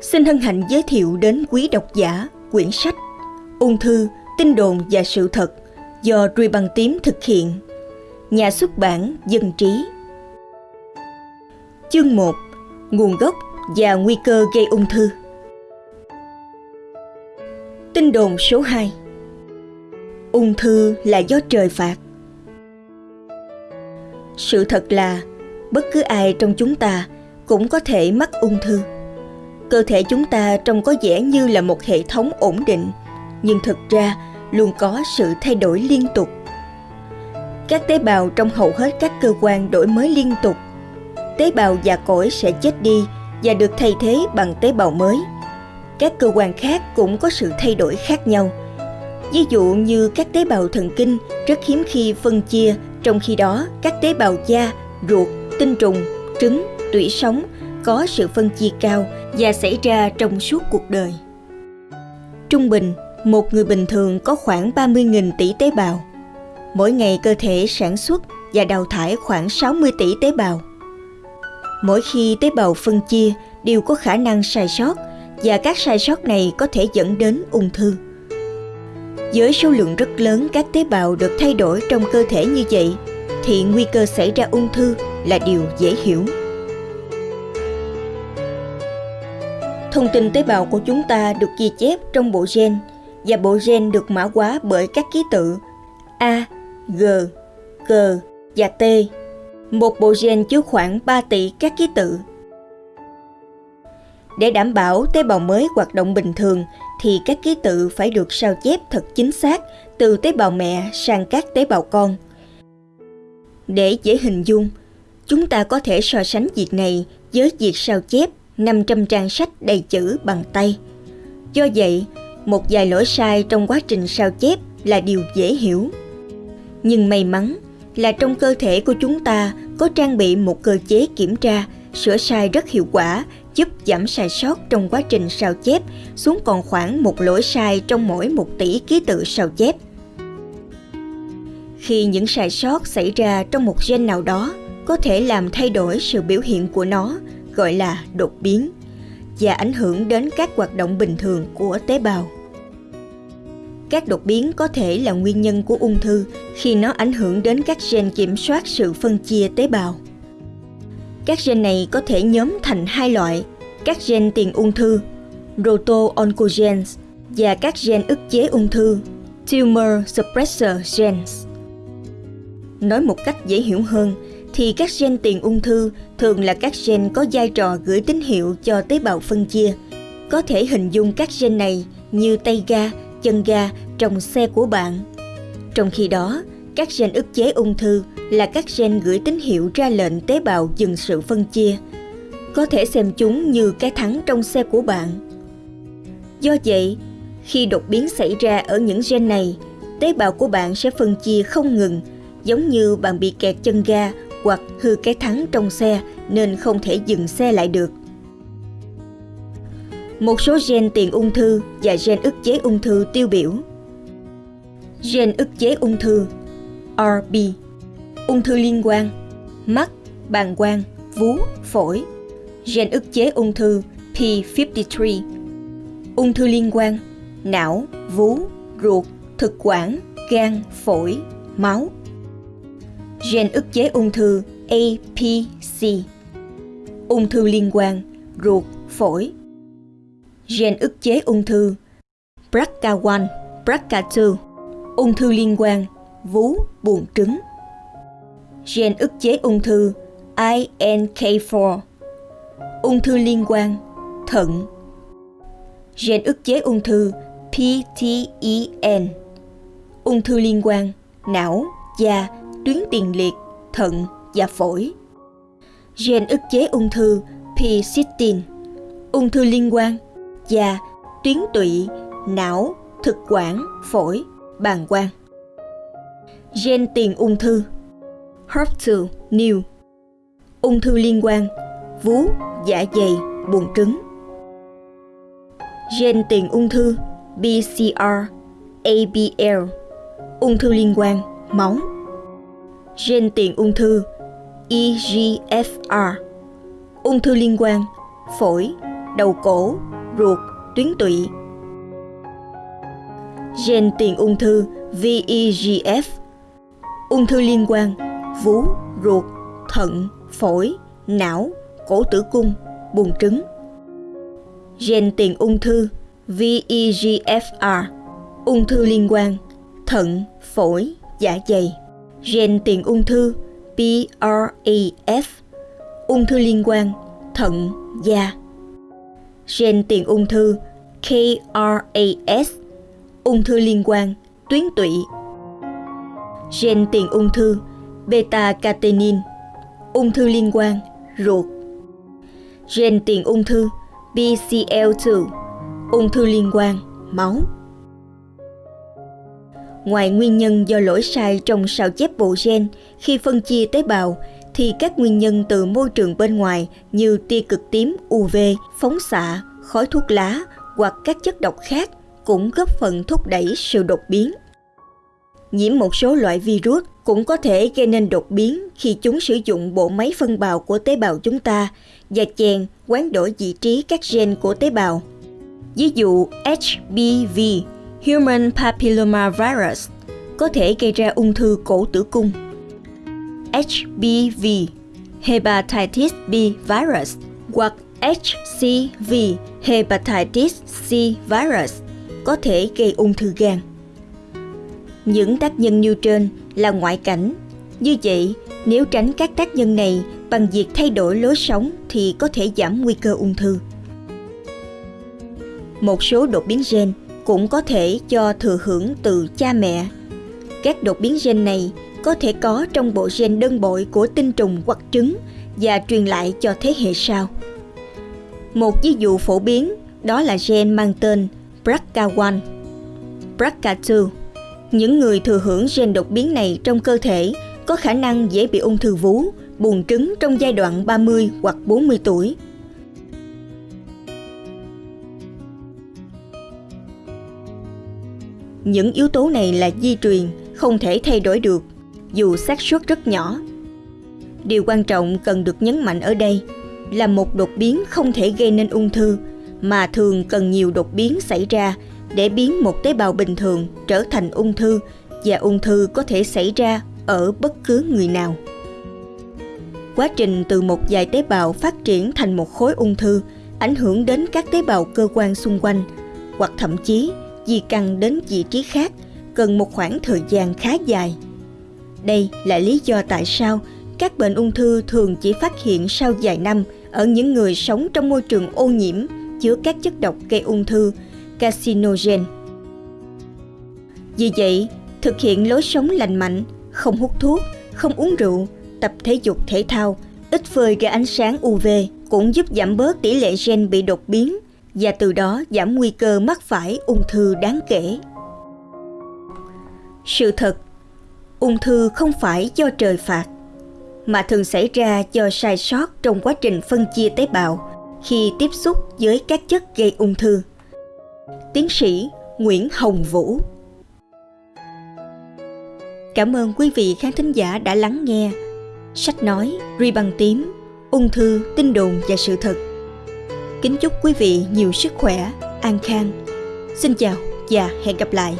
xin hân hạnh giới thiệu đến quý độc giả quyển sách Ung thư, tin đồn và sự thật do Ruy Bằng Tím thực hiện. Nhà xuất bản Dân Trí. Chương 1 Nguồn gốc và nguy cơ gây ung thư. Tin đồn số 2 Ung thư là do trời phạt. Sự thật là bất cứ ai trong chúng ta cũng có thể mắc ung thư cơ thể chúng ta trông có vẻ như là một hệ thống ổn định, nhưng thực ra luôn có sự thay đổi liên tục. Các tế bào trong hầu hết các cơ quan đổi mới liên tục. Tế bào già cỗi sẽ chết đi và được thay thế bằng tế bào mới. Các cơ quan khác cũng có sự thay đổi khác nhau. Ví dụ như các tế bào thần kinh rất hiếm khi phân chia, trong khi đó các tế bào da, ruột, tinh trùng, trứng, tủy sống có sự phân chia cao và xảy ra trong suốt cuộc đời. Trung bình, một người bình thường có khoảng 30.000 tỷ tế bào. Mỗi ngày cơ thể sản xuất và đào thải khoảng 60 tỷ tế bào. Mỗi khi tế bào phân chia đều có khả năng sai sót và các sai sót này có thể dẫn đến ung thư. Với số lượng rất lớn các tế bào được thay đổi trong cơ thể như vậy thì nguy cơ xảy ra ung thư là điều dễ hiểu. Thông tin tế bào của chúng ta được ghi chép trong bộ gen và bộ gen được mã hóa bởi các ký tự A, G, G và T. Một bộ gen chứa khoảng 3 tỷ các ký tự. Để đảm bảo tế bào mới hoạt động bình thường thì các ký tự phải được sao chép thật chính xác từ tế bào mẹ sang các tế bào con. Để dễ hình dung, chúng ta có thể so sánh việc này với việc sao chép 500 trang sách đầy chữ bằng tay. Do vậy, một vài lỗi sai trong quá trình sao chép là điều dễ hiểu. Nhưng may mắn là trong cơ thể của chúng ta có trang bị một cơ chế kiểm tra, sửa sai rất hiệu quả, giúp giảm sai sót trong quá trình sao chép xuống còn khoảng một lỗi sai trong mỗi một tỷ ký tự sao chép. Khi những sai sót xảy ra trong một gen nào đó có thể làm thay đổi sự biểu hiện của nó gọi là đột biến và ảnh hưởng đến các hoạt động bình thường của tế bào. Các đột biến có thể là nguyên nhân của ung thư khi nó ảnh hưởng đến các gen kiểm soát sự phân chia tế bào. Các gen này có thể nhóm thành hai loại, các gen tiền ung thư, proto-oncogenes và các gen ức chế ung thư, tumor suppressor genes. Nói một cách dễ hiểu hơn, thì các gen tiền ung thư thường là các gen có vai trò gửi tín hiệu cho tế bào phân chia. Có thể hình dung các gen này như tay ga, chân ga trong xe của bạn. Trong khi đó, các gen ức chế ung thư là các gen gửi tín hiệu ra lệnh tế bào dừng sự phân chia. Có thể xem chúng như cái thắng trong xe của bạn. Do vậy, khi đột biến xảy ra ở những gen này, tế bào của bạn sẽ phân chia không ngừng, giống như bạn bị kẹt chân ga hoặc hư cái thắng trong xe nên không thể dừng xe lại được. Một số gen tiền ung thư và gen ức chế ung thư tiêu biểu. Gen ức chế ung thư RB Ung thư liên quan Mắt, bàn quang, vú, phổi Gen ức chế ung thư P53 Ung thư liên quan Não, vú, ruột, thực quản, gan, phổi, máu gen ức chế ung thư APC, ung thư liên quan, ruột, phổi, gen ức chế ung thư BRCA1, BRCA2, ung thư liên quan, vú, buồng trứng, gen ức chế ung thư INK4, ung thư liên quan, thận, gen ức chế ung thư PTEN, ung thư liên quan, não, da, tuyến tiền liệt, thận và phổi. Gen ức chế ung thư P-cysteine, ung thư liên quan, da, tuyến tụy, não, thực quản, phổi, bàng quang. Gen tiền ung thư HER2 new, ung thư liên quan, vú, dạ dày, buồng trứng. Gen tiền ung thư BCR, ABL, ung thư liên quan, máu, gen tiền ung thư EGFR, ung thư liên quan, phổi, đầu cổ, ruột, tuyến tụy. Gen tiền ung thư VEGF Ung thư liên quan vú, ruột, thận, phổi, não, cổ tử cung, buồng trứng. Gen tiền ung thư VEGFR Ung thư liên quan thận, phổi, dạ dày. Gen tiền ung thư PRAF Ung thư liên quan thận, da. Gen tiền ung thư KRAS Ung thư liên quan tuyến tụy. Gen tiền ung thư beta catenin ung thư liên quan ruột gen tiền ung thư BCL2 ung thư liên quan máu ngoài nguyên nhân do lỗi sai trong sao chép bộ gen khi phân chia tế bào thì các nguyên nhân từ môi trường bên ngoài như tia cực tím UV, phóng xạ, khói thuốc lá hoặc các chất độc khác cũng góp phần thúc đẩy sự đột biến. Nhiễm một số loại virus cũng có thể gây nên đột biến khi chúng sử dụng bộ máy phân bào của tế bào chúng ta và chèn hoán đổi vị trí các gen của tế bào. Ví dụ HPV, Human Papilloma Virus, có thể gây ra ung thư cổ tử cung. HBV, Hepatitis B Virus hoặc HCV, Hepatitis C Virus, có thể gây ung thư gan. Những tác nhân như trên là ngoại cảnh. Như vậy, nếu tránh các tác nhân này bằng việc thay đổi lối sống thì có thể giảm nguy cơ ung thư. Một số đột biến gen cũng có thể cho thừa hưởng từ cha mẹ. Các đột biến gen này có thể có trong bộ gen đơn bội của tinh trùng hoặc trứng và truyền lại cho thế hệ sau. Một ví dụ phổ biến đó là gen mang tên BRCA1, BRCA2 những người thừa hưởng gen đột biến này trong cơ thể có khả năng dễ bị ung thư vú, buồng trứng trong giai đoạn 30 hoặc 40 tuổi. Những yếu tố này là di truyền, không thể thay đổi được, dù xác suất rất nhỏ. Điều quan trọng cần được nhấn mạnh ở đây là một đột biến không thể gây nên ung thư, mà thường cần nhiều đột biến xảy ra để biến một tế bào bình thường trở thành ung thư và ung thư có thể xảy ra ở bất cứ người nào. Quá trình từ một vài tế bào phát triển thành một khối ung thư ảnh hưởng đến các tế bào cơ quan xung quanh hoặc thậm chí di căn đến vị trí khác cần một khoảng thời gian khá dài. Đây là lý do tại sao các bệnh ung thư thường chỉ phát hiện sau vài năm ở những người sống trong môi trường ô nhiễm chứa các chất độc gây ung thư carcinogen. Vì vậy, thực hiện lối sống lành mạnh, không hút thuốc, không uống rượu, tập thể dục thể thao, ít phơi ra ánh sáng UV cũng giúp giảm bớt tỷ lệ gen bị đột biến và từ đó giảm nguy cơ mắc phải ung thư đáng kể. Sự thật, ung thư không phải do trời phạt, mà thường xảy ra do sai sót trong quá trình phân chia tế bào khi tiếp xúc với các chất gây ung thư tiến sĩ Nguyễn Hồng Vũ. Cảm ơn quý vị khán thính giả đã lắng nghe sách nói Ri bằng tím, ung thư, tin đồn và sự thật. Kính chúc quý vị nhiều sức khỏe, an khang. Xin chào và hẹn gặp lại.